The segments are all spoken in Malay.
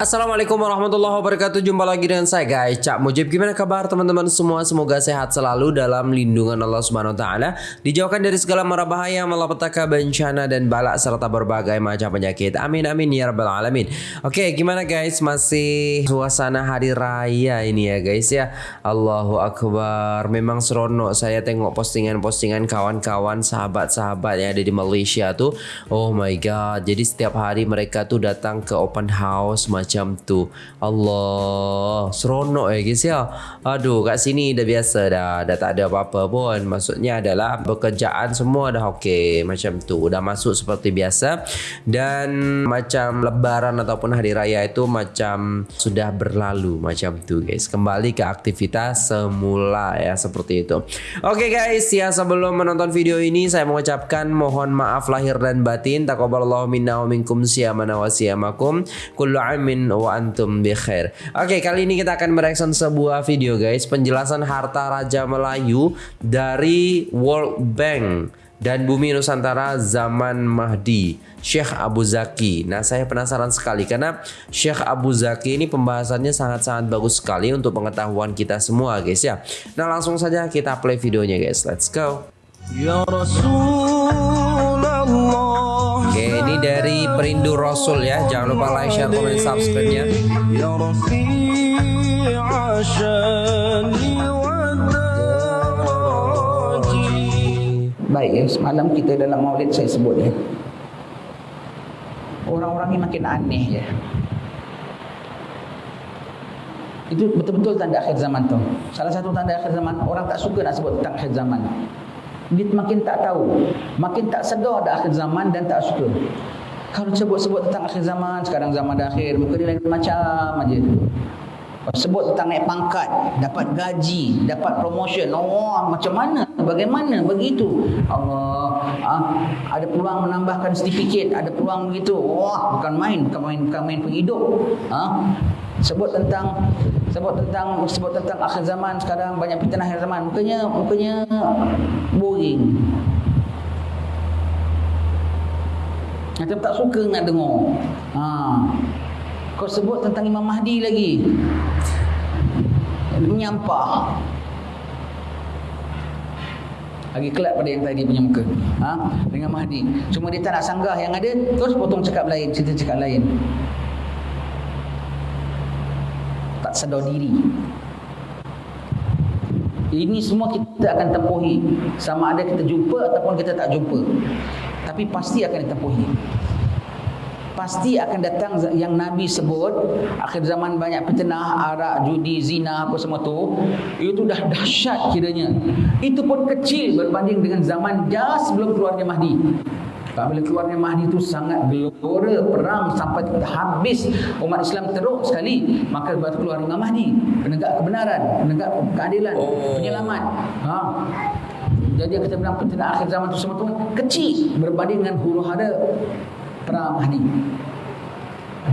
Assalamualaikum warahmatullahi wabarakatuh. Jumpa lagi dengan saya guys. Cak Mujib Gimana kabar teman-teman semua? Semoga sehat selalu dalam lindungan Allah Subhanahu Taala. Dijauhkan dari segala mara bahaya Malapetaka bencana dan balak Serta berbagai macam penyakit. Amin amin ya rabbal alamin. Oke gimana guys? Masih suasana hari raya ini ya guys ya? Allahu Akbar. Memang seronok saya tengok postingan-postingan Kawan-kawan sahabat-sahabat yang ada di Malaysia tuh. Oh my god. Jadi setiap hari mereka tuh datang ke open house macam macam tu. Allah, seronok eh guys ya. Aduh, kat sini dah biasa dah. Dah tak ada apa-apa pun. Maksudnya adalah pekerjaan semua dah okey macam tu. Dah masuk seperti biasa. Dan macam lebaran ataupun hari raya itu macam sudah berlalu macam tu guys. Kembali ke aktivitas semula ya seperti itu. Okey guys, ya sebelum menonton video ini saya mengucapkan mohon maaf lahir dan batin. Taqabbalallahu minna wa minkum siyamana wa siyamakum. Kullu amin wa antum bi khair. Oke, kali ini kita akan mereaction sebuah video guys, penjelasan harta raja Melayu dari World Bank dan Bumi Nusantara zaman Mahdi Syekh Abu Zaki. Nah, saya penasaran sekali karena Syekh Abu Zaki ini pembahasannya sangat-sangat bagus sekali untuk pengetahuan kita semua, guys ya. Nah, langsung saja kita play videonya, guys. Let's go. Ya Rasulullah dari Perindu Rasul ya. Jangan lupa like, share, komen, subscribe-nya. Ya Baik ya, semalam kita dalam maulid saya sebut ya. Orang-orang ini makin aneh ya. Itu betul-betul tanda akhir zaman tu. Salah satu tanda akhir zaman, orang tak suka nak sebut tentang akhir zaman dia makin tak tahu. Makin tak sedar dah akhir zaman dan tak suka. Kalau sebut-sebut tentang akhir zaman sekarang zaman dah akhir muka dia lain macam aja sebut tentang naik pangkat dapat gaji dapat promotion. Oh macam mana? Bagaimana begitu? Allah ah, ada peluang menambahkan sertifikat ada peluang begitu. Wah bukan main bukan main bukan main penghidup. Ah, sebut tentang sebut tentang sebut tentang akhir zaman sekarang banyak fitnah akhir zaman. Mukanya mukanya boring. Macam tak suka nak dengar. Ha. Kau sebut tentang Imam Mahdi lagi. Menyampah. Lagi kelak pada yang tadi punya muka. Ha? Dengan Mahdi. Cuma dia tak nak sanggah yang ada, terus potong cakap lain, cerita cakap lain. tak sedar diri. Ini semua kita akan tempuhi sama ada kita jumpa ataupun kita tak jumpa. Tapi pasti akan ditempuhi. Pasti akan datang yang Nabi sebut akhir zaman banyak fitnah, arak, judi, zina apa semua tu. Itu dah dahsyat kiranya. Itu pun kecil berbanding dengan zaman dah sebelum keluarnya Mahdi. Apabila keluarnya Mahdi itu sangat gelora perang sampai habis umat Islam teruk sekali maka baru keluar Imam Mahdi penegak kebenaran penegak keadilan oh. penyelamat ha jadi kita bilang pentingnya akhir zaman itu semua tu kecil berbanding dengan huru hara perang Mahdi.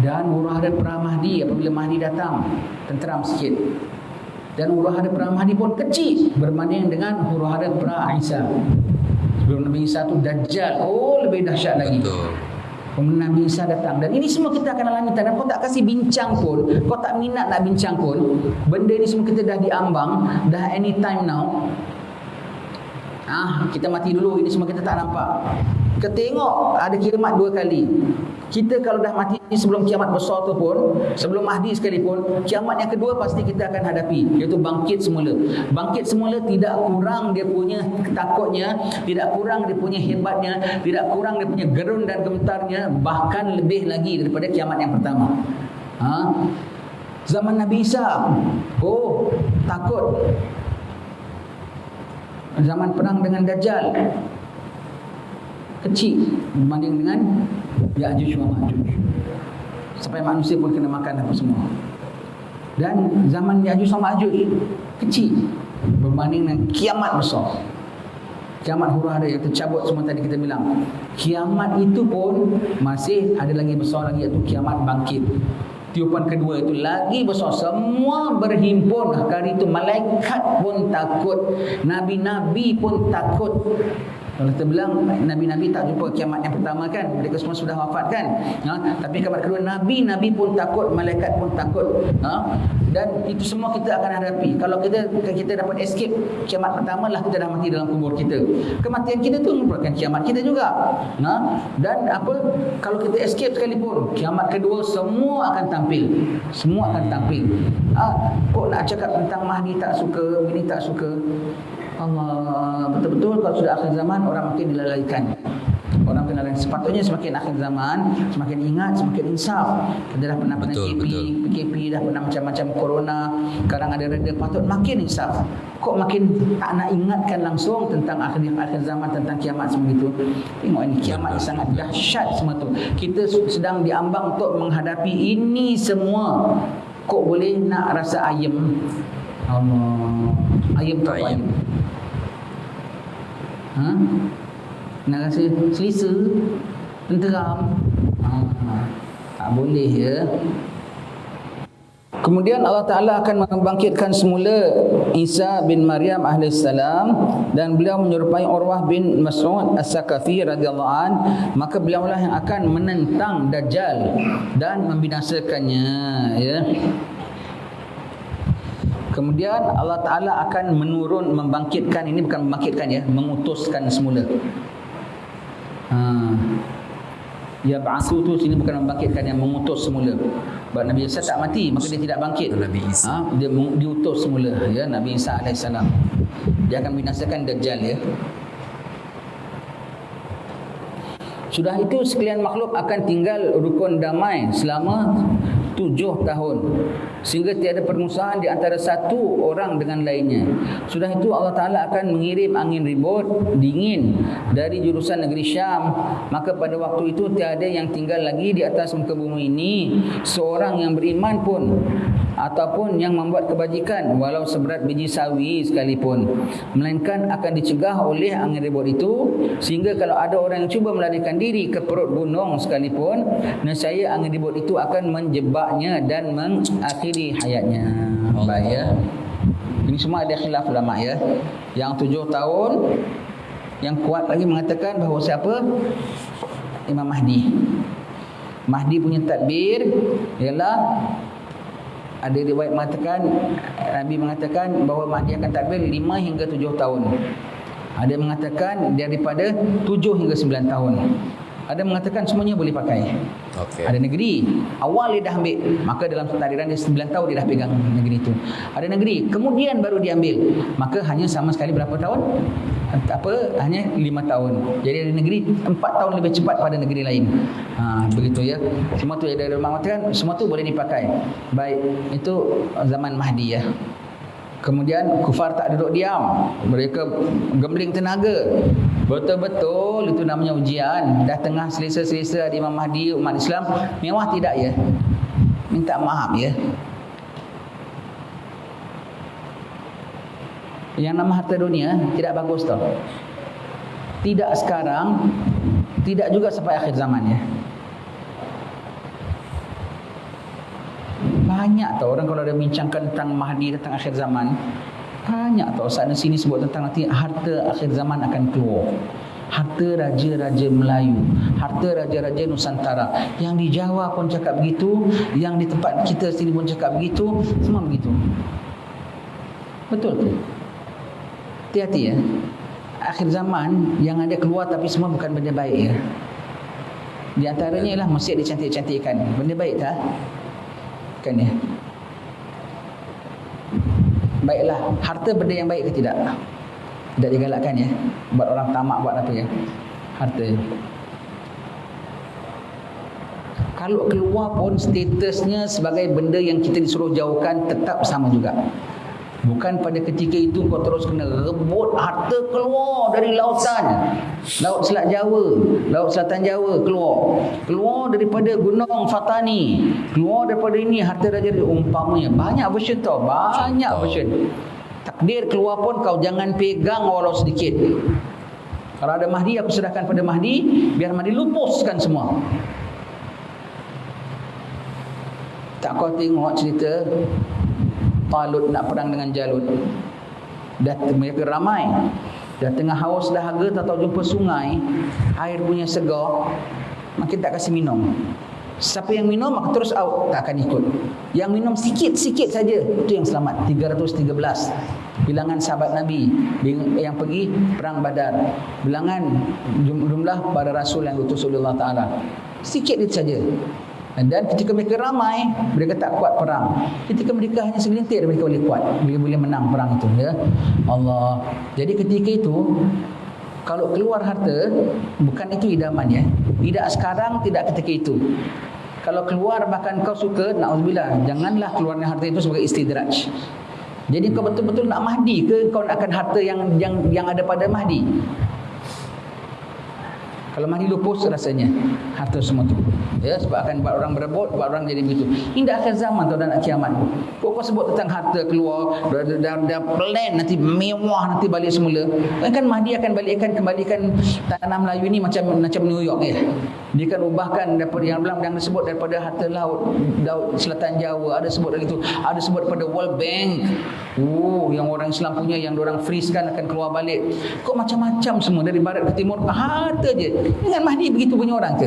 Dan huru hara perang Mahdi apabila Mahdi datang tenteram sikit dan huru hara perang Mahdi pun kecil berbanding dengan huru hara perang Isa. Sebelum Nabi Isa tu Dajjal. Oh lebih dahsyat lagi. Betul. Kemudian Nabi Isa datang. Dan ini semua kita akan alami Dan kau tak kasih bincang pun Kau tak minat nak bincang pun Benda ini semua kita dah diambang Dah anytime now. Ah, kita mati dulu ini semua kita tak nampak. Kita tengok ada kiamat dua kali. Kita kalau dah mati sebelum kiamat besar tu pun, sebelum Mahdi sekalipun, kiamat yang kedua pasti kita akan hadapi, iaitu bangkit semula. Bangkit semula tidak kurang dia punya takutnya, tidak kurang dia punya hebatnya, tidak kurang dia punya gerun dan gemetarnya, bahkan lebih lagi daripada kiamat yang pertama. Ha? Zaman Nabi Isa, oh takut zaman perang dengan Dajjal kecil berbanding dengan Ya'juj wa Ma'juj sampai manusia pun kena makan apa semua. Dan zaman Ya'juj wa Ma'juj kecil berbanding dengan kiamat besar. Kiamat huru hara yang tercabut semua tadi kita bilang. Kiamat itu pun masih ada lagi besar lagi iaitu kiamat bangkit. Tiupan kedua itu lagi besar. Semua berhimpun. Kali itu malaikat pun takut. Nabi-nabi pun takut Kalau kita bilang Nabi-Nabi tak jumpa kiamat yang pertama kan Mereka semua sudah wafat kan ha? Tapi kiamat kedua Nabi-Nabi pun takut Malaikat pun takut ha? Dan itu semua kita akan hadapi Kalau kita kita dapat escape Kiamat pertama lah kita dah mati dalam kubur kita Kematian kita tu merupakan kiamat kita juga ha? Dan apa Kalau kita escape sekalipun Kiamat kedua semua akan tampil Semua akan tampil ha? Kok nak cakap tentang Mahdi tak suka Ini tak suka Allah betul-betul kalau sudah akhir zaman orang makin dilalaikan. Orang kena lain. Sepatutnya semakin akhir zaman, semakin ingat, semakin insaf. Kita dah pernah pernah KP, PKP, dah pernah macam-macam corona. Sekarang ada reda patut makin insaf. Kok makin tak nak ingatkan langsung tentang akhir akhir zaman tentang kiamat semua itu. Tengok ini kiamat yang sangat dahsyat semua tu. Kita sedang diambang untuk menghadapi ini semua. Kok boleh nak rasa ayam? Allah. Ayam tak ayam. ayam. Ha? Nak rasa selesa Tenteram ha. Tak boleh ya Kemudian Allah Ta'ala akan membangkitkan semula Isa bin Maryam AS dan beliau menyerupai Urwah bin Mas'ud As-Sakafi an maka beliau lah yang akan menentang Dajjal dan membinasakannya ya Kemudian Allah Ta'ala akan menurun, membangkitkan, ini bukan membangkitkan ya, mengutuskan semula. Ha. Ya ba'asu tu sini bukan membangkitkan yang mengutus semula. Sebab Nabi Isa tak mati, maka dia tidak bangkit. Nabi Isa. Ha? Dia diutus semula, ya Nabi Isa AS. Dia akan binasakan Dajjal ya. Sudah itu sekalian makhluk akan tinggal rukun damai selama tujuh tahun. Sehingga tiada permusuhan di antara satu orang dengan lainnya. Sudah itu Allah Ta'ala akan mengirim angin ribut dingin dari jurusan negeri Syam. Maka pada waktu itu tiada yang tinggal lagi di atas muka bumi ini. Seorang yang beriman pun ataupun yang membuat kebajikan walau seberat biji sawi sekalipun. Melainkan akan dicegah oleh angin ribut itu sehingga kalau ada orang yang cuba melarikan diri ke perut gunung sekalipun nescaya angin ribut itu akan menjebaknya dan mengakhiri hayatnya. Baik ya. Ini semua ada khilaf ulama ya. Yang tujuh tahun yang kuat lagi mengatakan bahawa siapa? Imam Mahdi. Mahdi punya tadbir ialah ada riwayat mengatakan Nabi mengatakan bahawa Mahdi akan takbir 5 hingga 7 tahun. Ada mengatakan daripada 7 hingga 9 tahun. Ada mengatakan semuanya boleh pakai. Okay. Ada negeri awal dia dah ambil, maka dalam takdiran dia 9 tahun dia dah pegang negeri itu. Ada negeri kemudian baru dia ambil, maka hanya sama sekali berapa tahun? apa hanya lima tahun. Jadi ada negeri empat tahun lebih cepat pada negeri lain. Ha, begitu ya. Semua tu ada rumah mengatakan semua tu boleh dipakai. Baik itu zaman Mahdi ya. Kemudian kufar tak duduk diam. Mereka gembling tenaga. Betul-betul itu namanya ujian. Dah tengah selesa-selesa di Imam Mahdi umat Islam. Mewah tidak ya? Minta maaf ya. yang nama harta dunia tidak bagus tau. Tidak sekarang, tidak juga sampai akhir zaman ya. Banyak tau orang kalau ada bincangkan tentang Mahdi tentang akhir zaman. Banyak tau sana sini sebut tentang nanti harta akhir zaman akan keluar. Harta raja-raja Melayu, harta raja-raja Nusantara. Yang di Jawa pun cakap begitu, yang di tempat kita sini pun cakap begitu, semua begitu. Betul ke? hati-hati ya. Akhir zaman yang ada keluar tapi semua bukan benda baik ya. Di antaranya ialah masjid dicantik-cantikkan. Benda baik tak? Kan ya. Baiklah, harta benda yang baik ke tidak? Tidak digalakkan ya. Buat orang tamak buat apa ya? Harta. Kalau keluar pun statusnya sebagai benda yang kita disuruh jauhkan tetap sama juga. Bukan pada ketika itu kau terus kena rebut harta keluar dari lautan. Laut Selat Jawa, Laut Selatan Jawa keluar. Keluar daripada Gunung Fatani. Keluar daripada ini harta raja umpamanya. Banyak version tau, banyak version. Takdir keluar pun kau jangan pegang walau sedikit. Kalau ada Mahdi aku serahkan pada Mahdi biar Mahdi lupuskan semua. Tak kau tengok cerita Talut nak perang dengan Jalut. Dah mereka ramai. Dah tengah haus dahaga tak tahu jumpa sungai, air punya segar, makin tak kasih minum. Siapa yang minum maka terus out tak akan ikut. Yang minum sikit-sikit saja itu yang selamat. 313 bilangan sahabat Nabi yang pergi perang Badar. Bilangan jumlah para rasul yang diutus oleh Allah Taala. Sikit itu saja. Dan ketika mereka ramai, mereka tak kuat perang. Ketika mereka hanya segelintir, mereka boleh kuat. Mereka boleh menang perang itu. Ya? Allah. Jadi ketika itu, kalau keluar harta, bukan itu idaman ya. Tidak sekarang, tidak ketika itu. Kalau keluar bahkan kau suka, na'udzubillah, janganlah keluarnya harta itu sebagai istidraj. Jadi kau betul-betul nak Mahdi ke kau nak akan harta yang yang yang ada pada Mahdi? Kalau Mahdi lupus rasanya harta semua tu. Ya, sebab akan buat orang berebut, buat orang jadi begitu. Ini dah akhir zaman tu dan nak kiamat. Kau sebut tentang harta keluar, dah, dah, dah, dah plan nanti mewah nanti balik semula. Kan Mahdi akan balikkan kembalikan tanah Melayu ini macam macam New York ya. Dia akan ubahkan daripada yang belum yang disebut daripada harta laut, laut selatan Jawa, ada sebut dari itu, ada sebut daripada World Bank. Oh, yang orang Islam punya yang orang freeze kan akan keluar balik. Kok macam-macam semua dari barat ke timur harta je. Ingat Mahdi begitu punya orang ke?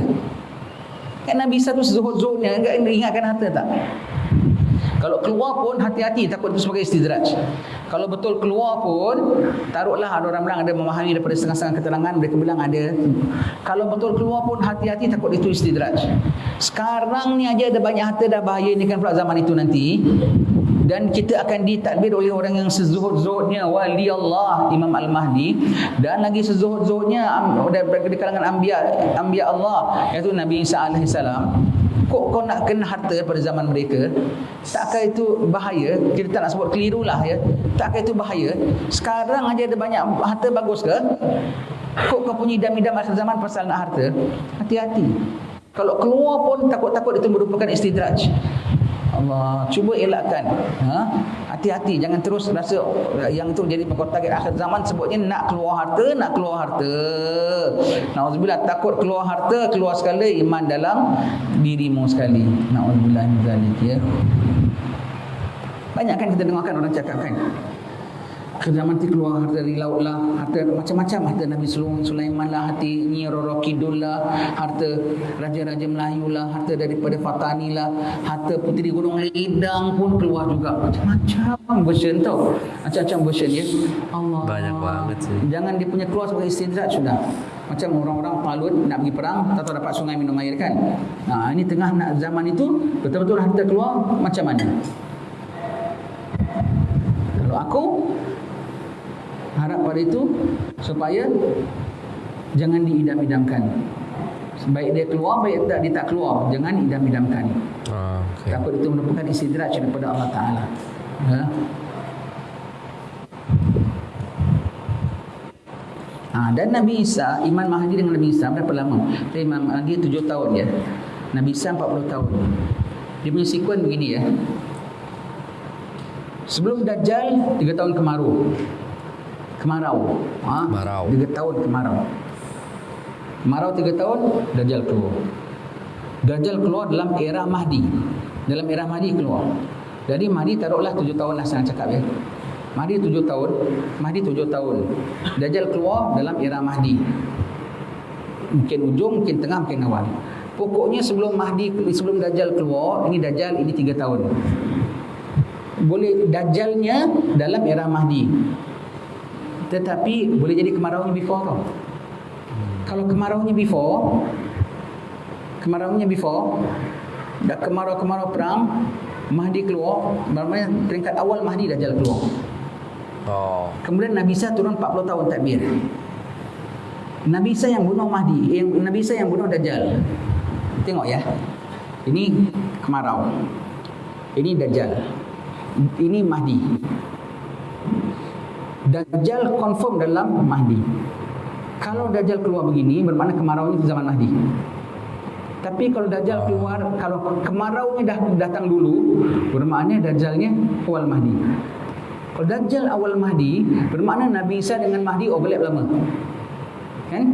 Kan Nabi satu zuhud-zuhudnya ingatkan harta tak? Kalau keluar pun hati-hati takut itu sebagai istidraj. Kalau betul keluar pun taruhlah ada orang bilang ada memahami daripada setengah-setengah keterangan mereka bilang ada. Kalau betul keluar pun hati-hati takut itu istidraj. Sekarang ni aja ada banyak harta dah bahaya ni kan pula zaman itu nanti dan kita akan ditadbir oleh orang yang sezuhud-zuhudnya wali Allah Imam Al-Mahdi dan lagi sezuhud-zuhudnya di kalangan anbiya anbiya Allah iaitu Nabi Isa alaihi salam kok kau nak kena harta pada zaman mereka takkah itu bahaya? Kita tak nak sebut keliru lah ya. Takkah itu bahaya? Sekarang aja ada banyak harta bagus ke? Kok kau punya idam-idam akhir zaman pasal nak harta? Hati-hati. Kalau keluar pun takut-takut itu merupakan istidraj. Allah cuba elakkan. Ha hati-hati jangan terus rasa yang itu jadi pokok target akhir zaman sebutnya nak keluar harta nak keluar harta. Nauzubillah takut keluar harta keluar sekali iman dalam dirimu sekali. Nauzubillah min zalik ya. Banyak kan kita dengarkan orang cakap kan ke zaman nanti keluar harta dari laut lah. Harta macam-macam. Harta Nabi Sulaiman lah harta Nyi Roro Kidul lah harta Raja-Raja Melayu lah harta daripada Fatani lah harta Puteri Gunung Lidang pun keluar juga. Macam-macam version tau. Macam-macam version ya. Allah. Banyak banget sih. Jangan dia punya keluar sebagai istidrat sudah. Macam orang-orang palut nak pergi perang tak tahu dapat sungai minum air kan. Nah, ini tengah nak zaman itu betul-betul harta keluar macam mana? Kalau aku harap pada itu supaya jangan diidam-idamkan. Baik dia keluar, baik tak dia tak keluar, jangan idam-idamkan. Ah, okay. Takut itu merupakan istidraj daripada Allah Taala. Ya. Ha, dan Nabi Isa, Iman Mahdi dengan Nabi Isa berapa lama? Imam Mahdi tujuh tahun ya. Nabi Isa empat puluh tahun. Dia punya sekuen begini ya. Sebelum Dajjal, tiga tahun kemarau kemarau. Ha? Kemarau. Tiga tahun kemarau. Kemarau tiga tahun, Dajjal keluar. Dajjal keluar dalam era Mahdi. Dalam era Mahdi keluar. Jadi Mahdi taruhlah tujuh tahun lah saya cakap ya. Mahdi tujuh tahun, Mahdi tujuh tahun. Dajjal keluar dalam era Mahdi. Mungkin ujung, mungkin tengah, mungkin awal. Pokoknya sebelum Mahdi, sebelum Dajjal keluar, ini Dajjal, ini tiga tahun. Boleh Dajjalnya dalam era Mahdi. Tetapi boleh jadi kemaraunya before tau. Kalau kemaraunya before, kemaraunya before, dah kemarau-kemarau perang, Mahdi keluar, bermakna peringkat awal Mahdi dah jalan keluar. Oh. Kemudian Nabi Isa turun 40 tahun takbir. Nabi Isa yang bunuh Mahdi, yang Nabi Isa yang bunuh Dajjal. Tengok ya. Ini kemarau. Ini Dajjal. Ini Mahdi. Dajjal confirm dalam Mahdi. Kalau Dajjal keluar begini, bermakna kemarau ini zaman Mahdi. Tapi kalau Dajjal keluar, kalau kemarau ini dah datang dulu, bermakna Dajjalnya awal Mahdi. Kalau Dajjal awal Mahdi, bermakna Nabi Isa dengan Mahdi overlap lama. Kan?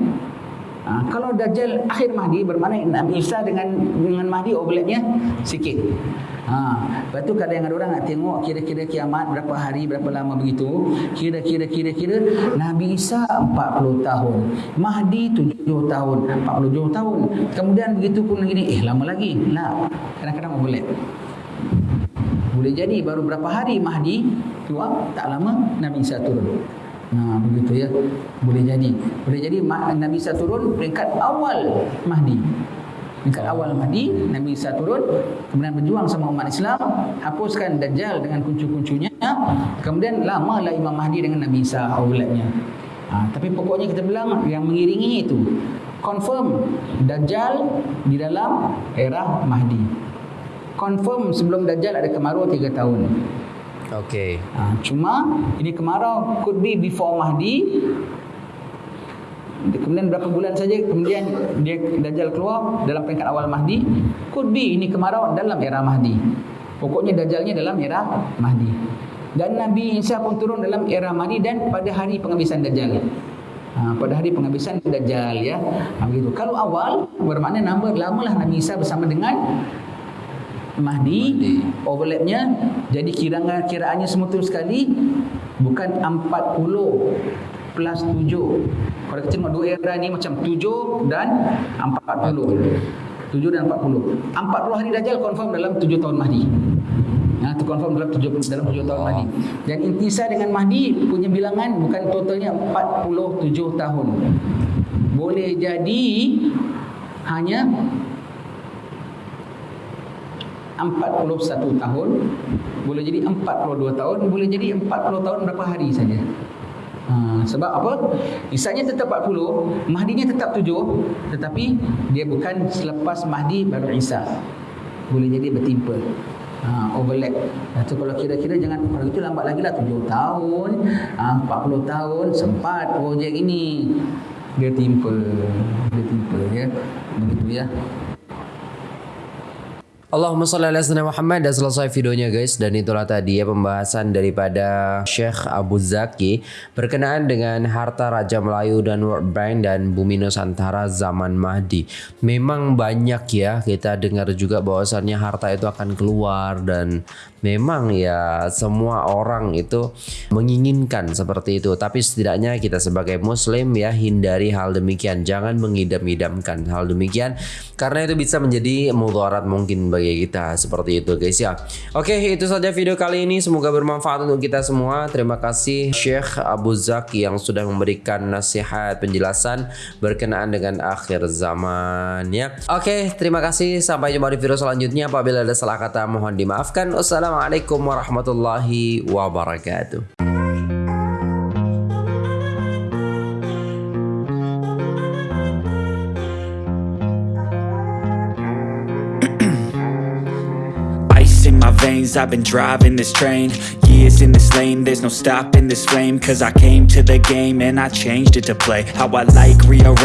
Ha, kalau Dajjal akhir Mahdi bermakna Nabi Isa dengan dengan Mahdi overlapnya sikit. Ha, lepas tu kadang ada orang nak tengok kira-kira kiamat berapa hari, berapa lama begitu. Kira-kira kira-kira Nabi Isa 40 tahun. Mahdi 7 tahun, 47 tahun. Kemudian begitu pun gini, eh lama lagi. Nah, kadang-kadang overlap. Boleh jadi baru berapa hari Mahdi keluar, tak lama Nabi Isa turun. Nah, begitu ya. Boleh jadi. Boleh jadi Nabi Isa turun peringkat awal Mahdi. Peringkat awal Mahdi, Nabi Isa turun, kemudian berjuang sama umat Islam, hapuskan Dajjal dengan kuncu-kuncunya, kemudian lamalah Imam Mahdi dengan Nabi Isa awalnya. Ha, tapi pokoknya kita bilang yang mengiringi itu confirm Dajjal di dalam era Mahdi. Confirm sebelum Dajjal ada kemarau 3 tahun. Okey. Ha, cuma ini kemarau could be before Mahdi. Kemudian berapa bulan saja kemudian dia Dajjal keluar dalam peringkat awal Mahdi. Could be ini kemarau dalam era Mahdi. Pokoknya Dajjalnya dalam era Mahdi. Dan Nabi Isa pun turun dalam era Mahdi dan pada hari penghabisan Dajjal. Ha, pada hari penghabisan Dajjal ya. Ha, begitu. Kalau awal bermakna nama lamalah Nabi Isa bersama dengan Mahdi, Mahdi. overlapnya jadi kiraan kiraannya semua tu sekali bukan 40 plus 7 kalau kita tengok dua era ni macam 7 dan 40 7 dan 40 40 hari Dajjal confirm dalam 7 tahun Mahdi Ha, itu confirm dalam 7 dalam 7 tahun. Mahdi. Dan intisar dengan Mahdi punya bilangan bukan totalnya 47 tahun. Boleh jadi hanya 41 tahun boleh jadi 42 tahun boleh jadi 40 tahun berapa hari saja. Ha, sebab apa? Isanya tetap 40 Mahdinya tetap 7 tetapi dia bukan selepas Mahdi baru Isa. Boleh jadi bertimpa. Ha, overlap. Itu kalau kira-kira jangan kalau itu lambat lagi lah 7 tahun ha, 40 tahun sempat projek ini dia timpa dia timpa ya. Begitu ya Allahumma salli ala sayyidina Muhammad. Dan selesai videonya guys. Dan itulah tadi ya pembahasan daripada Syekh Abu Zaki. Berkenaan dengan harta Raja Melayu dan World Bank dan Bumi Nusantara zaman Mahdi. Memang banyak ya. Kita dengar juga bahwasannya harta itu akan keluar dan memang ya semua orang itu menginginkan seperti itu. Tapi setidaknya kita sebagai muslim ya hindari hal demikian. Jangan mengidam-idamkan hal demikian. Karena itu bisa menjadi mudarat mungkin bagi kita seperti itu guys ya. Oke, itu saja video kali ini. Semoga bermanfaat untuk kita semua. Terima kasih Syekh Abu Zaki yang sudah memberikan nasihat penjelasan berkenaan dengan akhir zaman ya. Oke, terima kasih. Sampai jumpa di video selanjutnya. Apabila ada salah kata mohon dimaafkan. Wassalamualaikum warahmatullahi wabarakatuh. I've been driving this train Years in this lane. There's no stopping this flame Cause I came to the game And I changed it to play. How I like rearrange